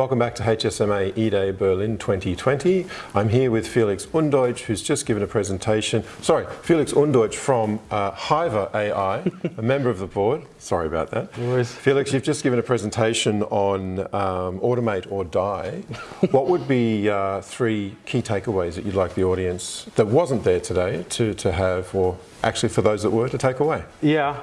welcome back to HSMA E-Day Berlin 2020. I'm here with Felix Undeutsch, who's just given a presentation. Sorry, Felix Undeutsch from uh, Hyver AI, a member of the board. Sorry about that. No Felix, you've just given a presentation on um, automate or die. what would be uh, three key takeaways that you'd like the audience that wasn't there today to, to have, or actually for those that were, to take away? Yeah.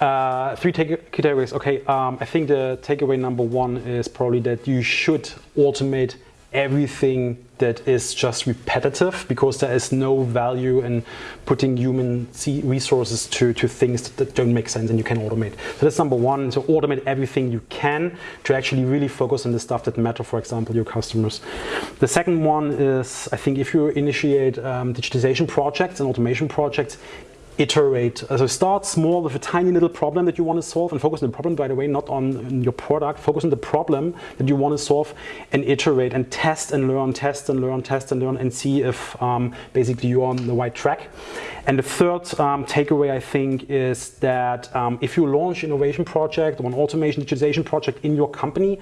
Uh, three take takeaways. Okay, um, I think the takeaway number one is probably that you should automate everything that is just repetitive because there is no value in putting human resources to, to things that don't make sense and you can automate. So that's number one, so automate everything you can to actually really focus on the stuff that matter, for example, your customers. The second one is, I think if you initiate um, digitization projects and automation projects, iterate. So start small with a tiny little problem that you want to solve and focus on the problem, by the way, not on your product. Focus on the problem that you want to solve and iterate and test and learn, test and learn, test and learn and see if um, basically you're on the right track. And the third um, takeaway, I think, is that um, if you launch innovation project or an automation digitization project in your company,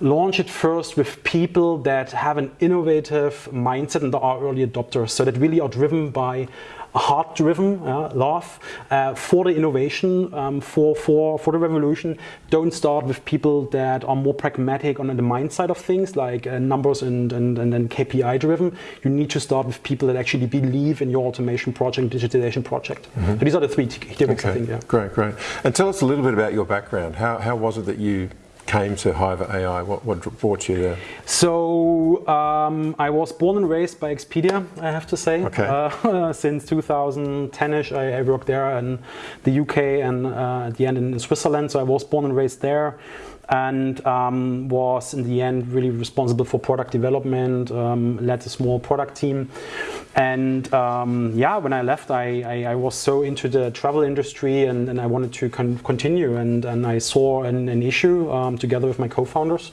launch it first with people that have an innovative mindset and are early adopters. So that really are driven by heart-driven uh, love uh, for the innovation, um, for, for, for the revolution. Don't start with people that are more pragmatic on the mind side of things, like uh, numbers and, and, and, and KPI-driven. You need to start with people that actually believe in your automation project, digitization project. Mm -hmm. So these are the three topics, okay. I think. Yeah. Great, great. And tell us a little bit about your background. How, how was it that you came to Hyver AI? What, what brought you there? So um, I was born and raised by Expedia, I have to say. Okay. Uh, since 2010ish, I, I, worked there in the UK and uh, at the end in Switzerland. So I was born and raised there and um, was in the end really responsible for product development, um, led a small product team. And um, yeah, when I left, I, I, I, was so into the travel industry and, and I wanted to con continue. And, and I saw an, an issue um, together with my co-founders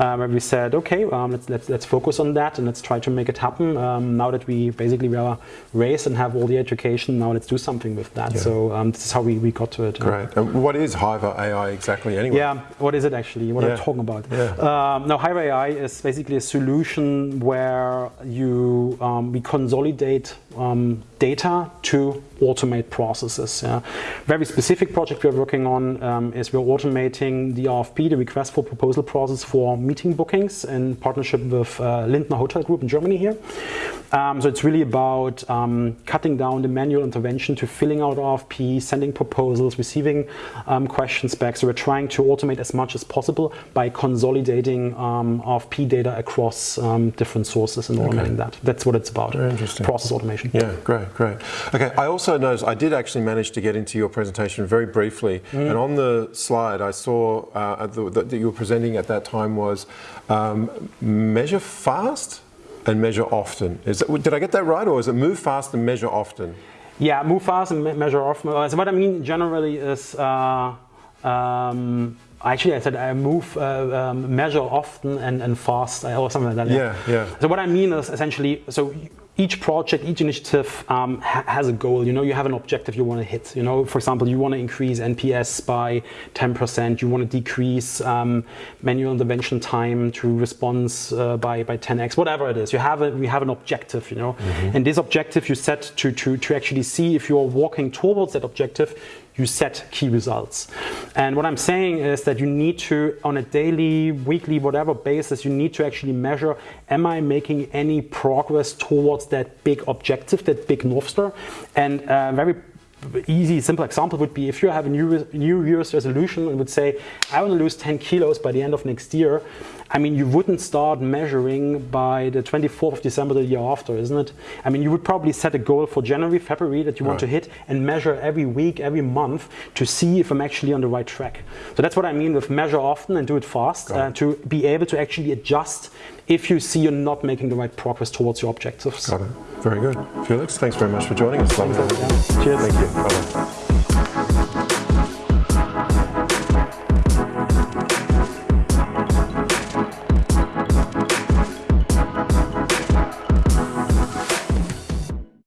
uh, where we said, okay, um, let's, let's, let's focus on that and let's try to make it happen. Um, now that we basically we are raised and have all the education, now let's do something with that. Yeah. So this is how we, we got to it. Great. And what is Hyver AI exactly anyway? Yeah, what is it actually? What yeah. I'm talking about? Yeah. Um, now, Hive AI is basically a solution where you um, we consolidate um, data to automate processes. Yeah. Very specific project we're working on um, is we're automating the RFP, the request for proposal process for meeting bookings in partnership with uh, Lindner Hotel Group in Germany here. Um, so it's really about um, cutting down the manual intervention to filling out RFP, sending proposals, receiving um, questions back. So we're trying to automate as much as possible by consolidating um, RFP data across um, different sources and automating okay. that. That's what it's about. Very interesting. Process automation. Yeah, great, great. Okay, I also noticed, I did actually manage to get into your presentation very briefly. Mm. And on the slide I saw uh, that you were presenting at that time was um, measure fast and measure often. Is that, did I get that right, or is it move fast and measure often? Yeah, move fast and me measure often. So what I mean generally is, uh, um, actually I said I move, uh, um, measure often and, and fast, or something like that. Yeah, yeah. So what I mean is essentially, so each project, each initiative um, ha has a goal. You know, you have an objective you want to hit. You know, for example, you want to increase NPS by 10%. You want to decrease um, manual intervention time to response uh, by by 10x. Whatever it is, you have a we have an objective. You know, mm -hmm. and this objective you set to to to actually see if you're walking towards that objective you set key results. And what I'm saying is that you need to, on a daily, weekly, whatever basis, you need to actually measure, am I making any progress towards that big objective, that big North Star? And uh, very easy, simple example would be if you have a new, new Year's resolution and would say, I want to lose 10 kilos by the end of next year, I mean, you wouldn't start measuring by the 24th of December the year after, isn't it? I mean, you would probably set a goal for January, February that you right. want to hit and measure every week, every month to see if I'm actually on the right track. So that's what I mean with measure often and do it fast uh, to be able to actually adjust if you see you're not making the right progress towards your objectives. Got it. Very good. Felix, thanks very much for joining us. Thanks, Cheers. Thank you. Bye-bye.